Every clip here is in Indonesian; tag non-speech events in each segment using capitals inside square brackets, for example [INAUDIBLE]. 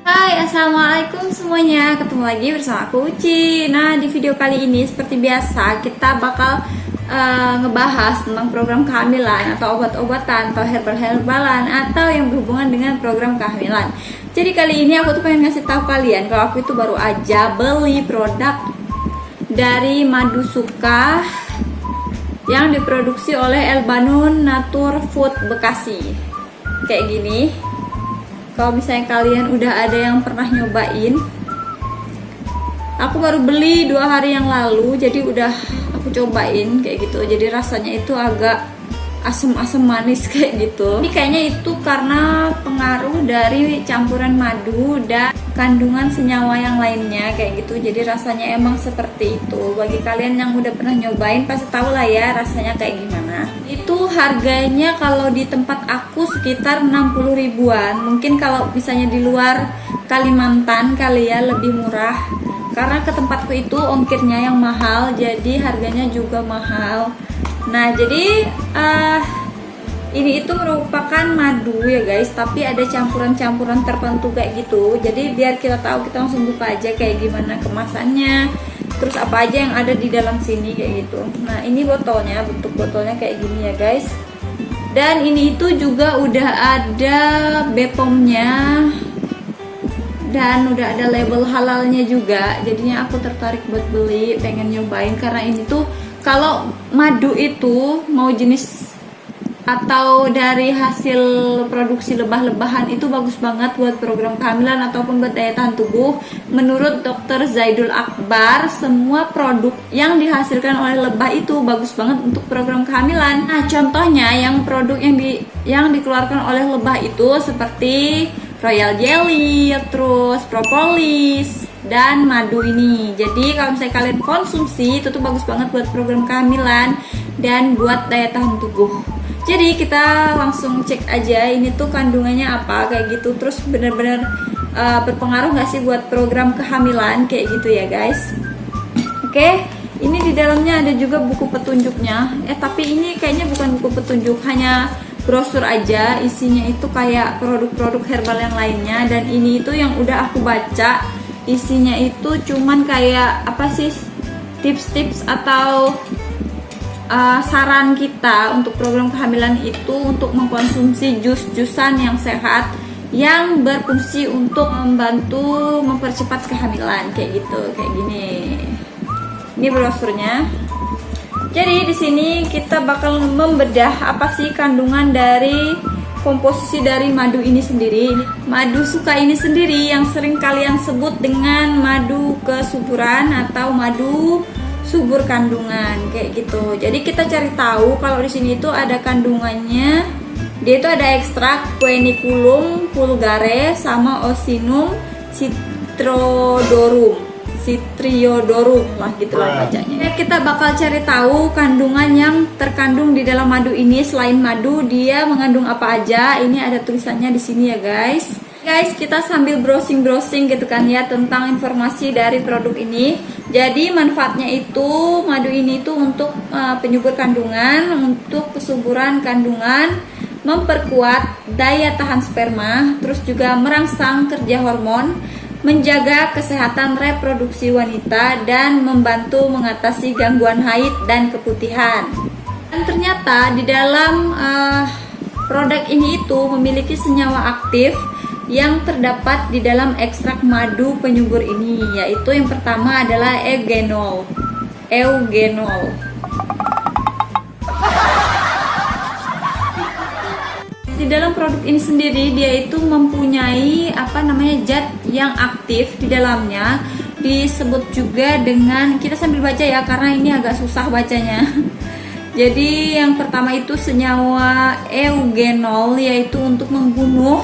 Hai assalamualaikum semuanya. Ketemu lagi bersama aku Uci. Nah di video kali ini seperti biasa kita bakal eh, ngebahas tentang program kehamilan atau obat-obatan atau herbal-herbalan atau yang berhubungan dengan program kehamilan. Jadi kali ini aku tuh pengen ngasih tahu kalian kalau aku itu baru aja beli produk dari Madu Suka yang diproduksi oleh Elbanun Natur Food Bekasi. Kayak gini. Kalau misalnya kalian udah ada yang pernah nyobain aku baru beli dua hari yang lalu jadi udah aku cobain kayak gitu. Jadi rasanya itu agak asam-asam manis [LAUGHS] kayak gitu. Ini kayaknya itu karena pengaruh dari campuran madu dan kandungan senyawa yang lainnya kayak gitu. Jadi rasanya emang seperti itu. Bagi kalian yang udah pernah nyobain pasti tahu lah ya rasanya kayak gimana. Itu harganya kalau di tempat aku sekitar 60 ribuan. Mungkin kalau misalnya di luar Kalimantan kali ya lebih murah karena ke tempatku itu ongkirnya yang mahal jadi harganya juga mahal. Nah jadi eh ini itu merupakan madu ya guys. Tapi ada campuran-campuran tertentu kayak gitu. Jadi biar kita tahu kita langsung buka aja kayak gimana kemasannya. Terus apa aja yang ada di dalam sini kayak gitu. Nah ini botolnya bentuk botolnya kayak gini ya guys. Dan ini itu juga udah ada bepomnya dan udah ada label halalnya juga jadinya aku tertarik buat beli pengen nyobain karena ini tuh kalau madu itu mau jenis atau dari hasil produksi lebah-lebahan itu bagus banget buat program kehamilan ataupun buat daya tahan tubuh. Menurut Dr. Zaidul Akbar, semua produk yang dihasilkan oleh lebah itu bagus banget untuk program kehamilan. Nah, contohnya yang produk yang di yang dikeluarkan oleh lebah itu seperti royal jelly, terus propolis dan madu ini. Jadi kalau misalnya kalian konsumsi itu tuh bagus banget buat program kehamilan dan buat daya tahan tubuh. Jadi kita langsung cek aja ini tuh kandungannya apa kayak gitu. Terus bener-bener uh, berpengaruh nggak sih buat program kehamilan kayak gitu ya guys? Oke ini di dalamnya ada juga buku petunjuknya. Eh tapi ini kayaknya bukan buku petunjuk hanya brosur aja isinya itu kayak produk-produk herbal yang lainnya. Dan ini itu yang udah aku baca isinya itu cuman kayak apa sih tips-tips atau uh, saran kita untuk program kehamilan itu untuk mengkonsumsi jus-jusan yang sehat yang berfungsi untuk membantu mempercepat kehamilan kayak gitu kayak gini. Ini brosurnya jadi di sini kita bakal membedah apa sih kandungan dari komposisi dari madu ini sendiri madu suka ini sendiri yang sering kalian sebut dengan madu kesuburan atau madu subur kandungan kayak gitu. Jadi kita cari tahu kalau di sini itu ada kandungannya. Dia itu ada ekstrak Queniculum vulgare sama Osinum citrodorum. Citriodorum lah gitu lah bacanya. Ya, kita bakal cari tahu kandungan yang terkandung di dalam madu ini selain madu dia mengandung apa aja. Ini ada tulisannya di sini ya guys guys kita sambil browsing-browsing gitu kan ya tentang informasi dari produk ini jadi manfaatnya itu madu ini itu untuk uh, penyubur kandungan untuk kesuburan kandungan memperkuat daya tahan sperma terus juga merangsang kerja hormon menjaga kesehatan reproduksi wanita dan membantu mengatasi gangguan haid dan keputihan. Dan ternyata di dalam uh, produk ini itu memiliki senyawa aktif yang terdapat di dalam ekstrak madu penyubur ini yaitu yang pertama adalah eugenol. Eugenol di dalam produk ini sendiri dia itu mempunyai apa namanya zat yang aktif di dalamnya disebut juga dengan kita sambil baca ya karena ini agak susah bacanya [LAUGHS] jadi yang pertama itu senyawa eugenol yaitu untuk membunuh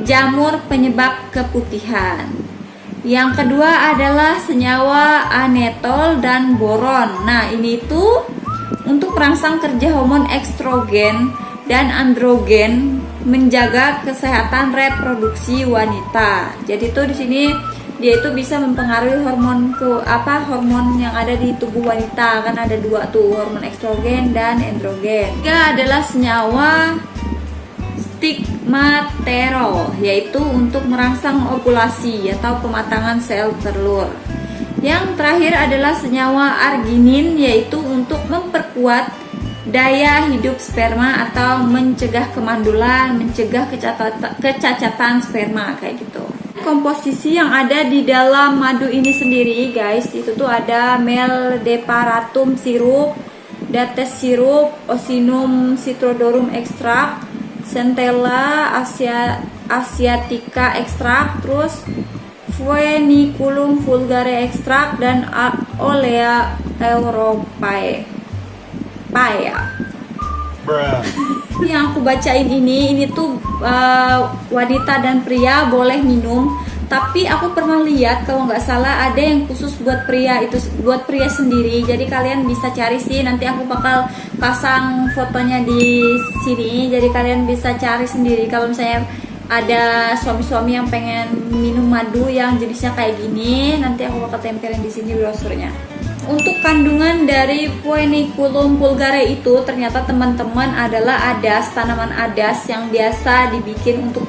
jamur penyebab keputihan. Yang kedua adalah senyawa anetol dan boron. Nah, ini itu untuk merangsang kerja hormon estrogen dan androgen menjaga kesehatan reproduksi wanita. Jadi tuh di sini dia itu bisa mempengaruhi hormon ke apa hormon yang ada di tubuh wanita kan ada dua tuh hormon estrogen dan androgen. Tiga adalah senyawa stigmaterol yaitu untuk merangsang ovulasi atau pematangan sel telur. Yang terakhir adalah senyawa arginin yaitu untuk memperkuat daya hidup sperma atau mencegah kemandulan, mencegah kecacatan, sperma kayak gitu. Komposisi yang ada di dalam madu ini sendiri guys, itu tuh ada meldeparatum sirup, dates sirup, osinum citrodorum ekstrak, centella asia asiatica ekstrak, terus Fueniculum vulgare ekstrak dan Olea europae. Paya. [LAUGHS] Yang aku bacain ini, ini tuh uh, wanita dan pria boleh minum. Tapi aku pernah lihat kalau nggak salah ada yang khusus buat pria itu buat pria sendiri. Jadi kalian bisa cari sih. Nanti aku bakal pasang fotonya di sini. Jadi kalian bisa cari sendiri. Kalau misalnya ada suami-suami yang pengen minum madu yang jenisnya kayak gini nanti aku bakal tempelin di sini brosurnya untuk kandungan dari Poeniculum vulgare itu ternyata teman-teman adalah adas tanaman adas yang biasa dibikin untuk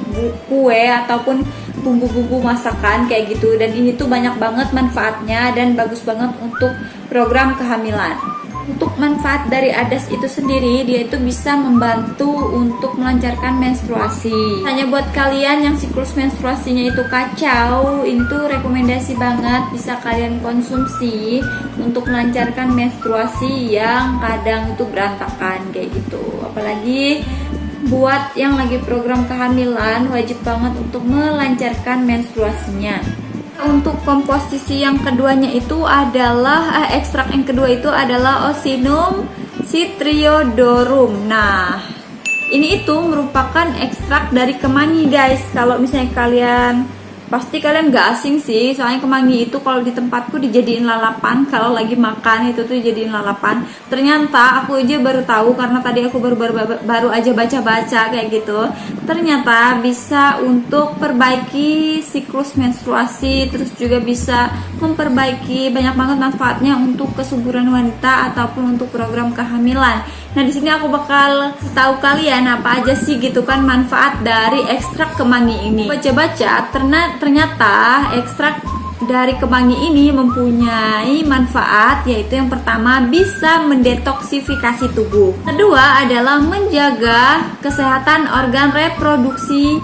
kue ataupun bumbu-bumbu masakan kayak gitu. Dan ini tuh banyak banget manfaatnya dan bagus banget untuk program kehamilan. Untuk manfaat dari adas itu sendiri dia itu bisa membantu untuk melancarkan menstruasi. Hanya buat kalian yang siklus menstruasinya itu kacau ini tuh rekomendasi banget bisa kalian konsumsi untuk melancarkan menstruasi yang kadang itu berantakan kayak gitu. Apalagi buat yang lagi program kehamilan wajib banget untuk melancarkan menstruasinya untuk komposisi yang keduanya itu adalah eh, ekstrak yang kedua itu adalah Osinum citriodorum. Nah, ini itu merupakan ekstrak dari kemangi guys. Kalau misalnya kalian pasti kalian gak asing sih soalnya kemangi itu kalau di tempatku dijadiin lalapan kalau lagi makan itu tuh dijadiin lalapan. Ternyata aku aja baru tahu karena tadi aku baru baru, baru aja baca-baca kayak gitu. Ternyata bisa untuk perbaiki siklus menstruasi terus juga bisa memperbaiki banyak banget manfaatnya untuk kesuburan wanita ataupun untuk program kehamilan Nah di sini aku bakal tahu kalian apa aja sih gitu kan manfaat dari ekstrak kemangi ini. Baca-baca ternyata ekstrak dari kemangi ini mempunyai manfaat yaitu yang pertama bisa mendetoksifikasi tubuh. Kedua adalah menjaga kesehatan organ reproduksi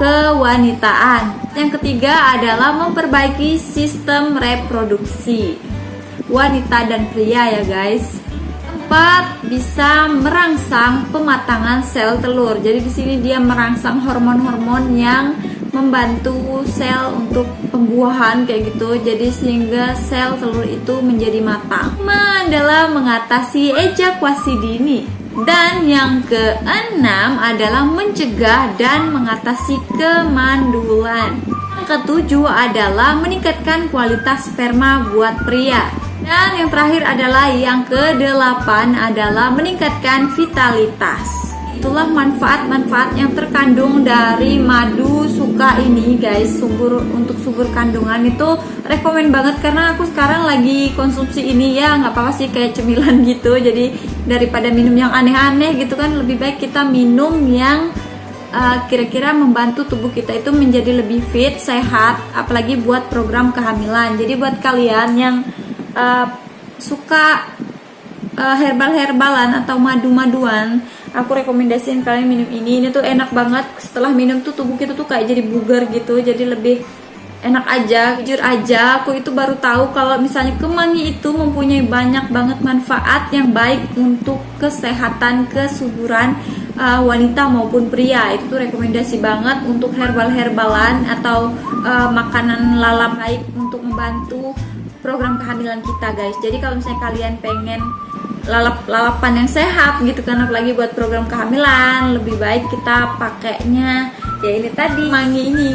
kewanitaan. Yang ketiga adalah memperbaiki sistem reproduksi wanita dan pria ya guys dapat bisa merangsang pematangan sel telur. Jadi di sini dia merangsang hormon-hormon yang membantu sel untuk pembuahan kayak gitu. Jadi sehingga sel telur itu menjadi matang. Lima adalah mengatasi ejakulasi dini. Dan yang keenam adalah mencegah dan mengatasi kemandulan. Yang ketujuh adalah meningkatkan kualitas sperma buat pria. Dan yang terakhir adalah yang kedelapan adalah meningkatkan vitalitas. Itulah manfaat-manfaat yang terkandung dari madu suka ini guys Subur untuk subur kandungan itu rekomen banget karena aku sekarang lagi konsumsi ini ya nggak apa-apa sih kayak cemilan [LAUGHS] gitu Jadi daripada minum yang aneh-aneh gitu kan lebih baik kita minum yang eh, kira-kira uh, membantu tubuh kita itu menjadi lebih fit, sehat, apalagi buat program kehamilan. Jadi buat kalian yang uh, suka uh, herbal-herbalan atau madu-maduan, aku rekomendasiin kalian minum ini. Ini tuh enak banget. Setelah minum tuh tubuh kita tuh kayak jadi bugar gitu, jadi lebih enak aja. Jujur aja, aku itu baru tahu kalau misalnya kemangi itu mempunyai banyak banget manfaat yang baik untuk kesehatan, kesuburan uh, wanita maupun pria. Itu tuh rekomendasi banget untuk herbal-herbalan atau uh, makanan lalap baik untuk membantu program kehamilan kita guys. Jadi kalau misalnya kalian pengen lalap lalapan yang sehat gitu kan apalagi buat program kehamilan lebih baik kita pakainya ya ini tadi. Mangi ini.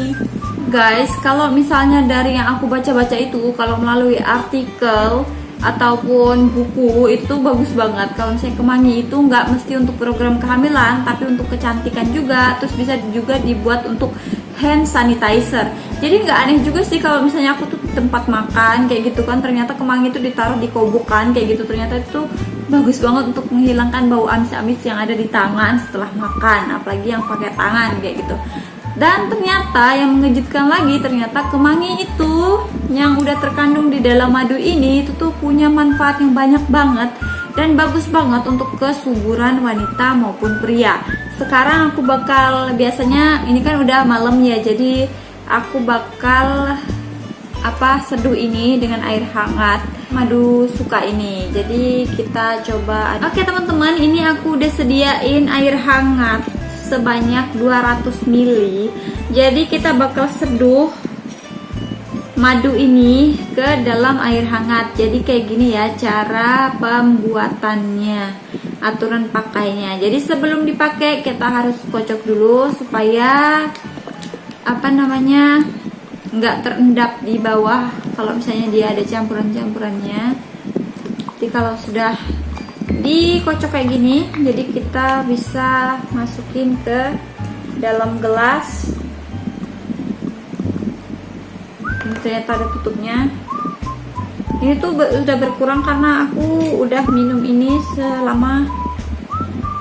Guys kalau misalnya dari yang aku baca-baca itu kalau melalui artikel ataupun buku itu bagus banget. Kalau misalnya kemangi itu nggak mesti untuk program kehamilan tapi untuk kecantikan juga. Terus bisa juga dibuat untuk hand sanitizer. Jadi nggak aneh juga sih kalau misalnya aku tuh tempat makan kayak gitu kan ternyata kemangi itu ditaruh di kobokan kayak gitu. Ternyata itu bagus banget untuk menghilangkan bau amis-amis yang ada di tangan setelah makan apalagi yang pakai tangan kayak gitu. Dan ternyata yang mengejutkan lagi ternyata kemangi itu yang udah terkandung di dalam madu ini itu tuh punya manfaat yang banyak banget dan bagus banget untuk kesuburan wanita maupun pria. Sekarang aku bakal biasanya ini kan udah malam ya jadi aku bakal apa seduh ini dengan air hangat. Madu suka ini. Jadi kita coba oke teman-teman ini aku udah sediain air hangat sebanyak 200 ml jadi kita bakal seduh madu ini ke dalam air hangat. Jadi kayak gini ya cara pembuatannya aturan pakainya. Jadi sebelum dipakai kita harus kocok dulu supaya apa namanya nggak terendap di bawah kalau misalnya dia ada campuran-campurannya. Jadi kalau sudah dikocok kayak gini jadi kita bisa masukin ke dalam gelas. Ini ternyata ada tutupnya ini tuh udah berkurang karena aku udah minum ini selama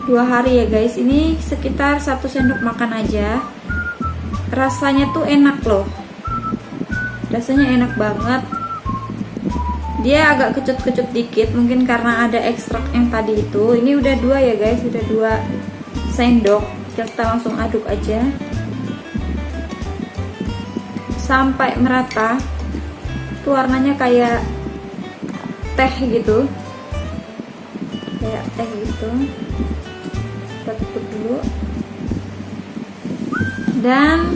dua hari ya guys. Ini sekitar satu sendok makan aja. Rasanya tuh enak loh. Rasanya enak banget. Dia agak kecut-kecut dikit mungkin karena ada ekstrak yang tadi itu. Ini udah dua ya guys. Udah dua sendok. Kita langsung aduk aja. Sampai merata. Tuh warnanya kayak teh gitu. Kayak teh gitu. Kita tutup dulu. Dan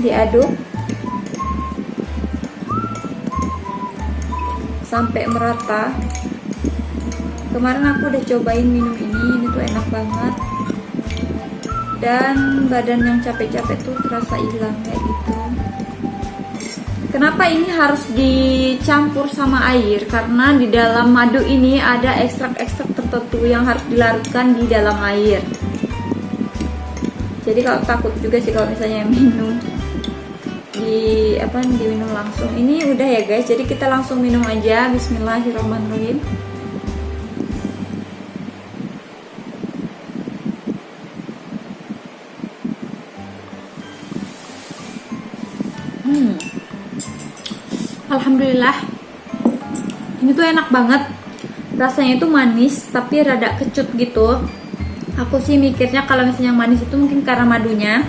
diaduk sampai merata. Kemarin aku udah cobain minum ini ini tuh enak banget. Dan badan yang capek-capek tuh terasa hilang kayak gitu kenapa ini harus dicampur sama air? Karena di dalam madu ini ada ekstrak-ekstrak tertentu yang harus dilarutkan di dalam air. Jadi kalau takut juga sih kalau misalnya minum di apa diminum langsung. Ini udah ya guys. Jadi kita langsung minum aja. Bismillahirrahmanirrahim Alhamdulillah. Ini tuh enak banget. Rasanya itu manis tapi rada kecut gitu. Aku sih mikirnya kalau misalnya manis itu mungkin karena madunya.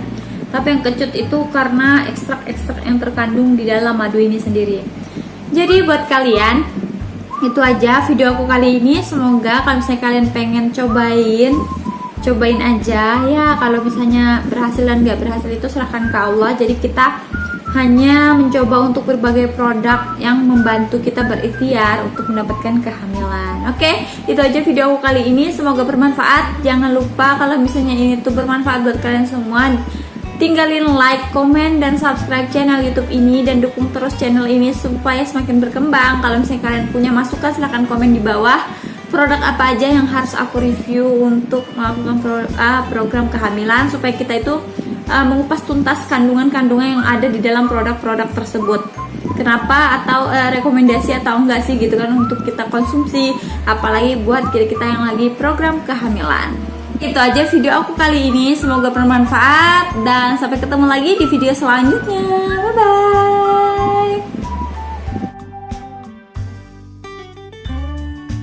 Tapi yang kecut itu karena ekstrak-ekstrak yang terkandung di dalam madu ini sendiri. Jadi buat kalian itu aja video aku kali ini. Semoga kalau misalnya kalian pengen cobain cobain aja. Ya kalau misalnya berhasil dan nggak berhasil itu serahkan ke Allah. Jadi kita hanya mencoba untuk berbagai produk yang membantu kita berikhtiar untuk mendapatkan kehamilan. Oke itu aja video aku kali ini. Semoga bermanfaat. Jangan lupa kalau misalnya ini tuh bermanfaat buat kalian semua tinggalin like, komen, dan subscribe channel YouTube ini dan dukung terus channel ini supaya semakin berkembang. Kalau misalnya kalian punya masukan silahkan komen di bawah. Produk apa aja yang harus aku review untuk melakukan uh, program kehamilan supaya kita itu uh, mengupas tuntas kandungan-kandungan yang ada di dalam produk-produk tersebut. Kenapa atau uh, rekomendasi atau enggak sih gitu kan untuk kita konsumsi apalagi buat kita-kita yang lagi program kehamilan. Itu aja video aku kali ini semoga bermanfaat dan sampai ketemu lagi di video selanjutnya. Bye bye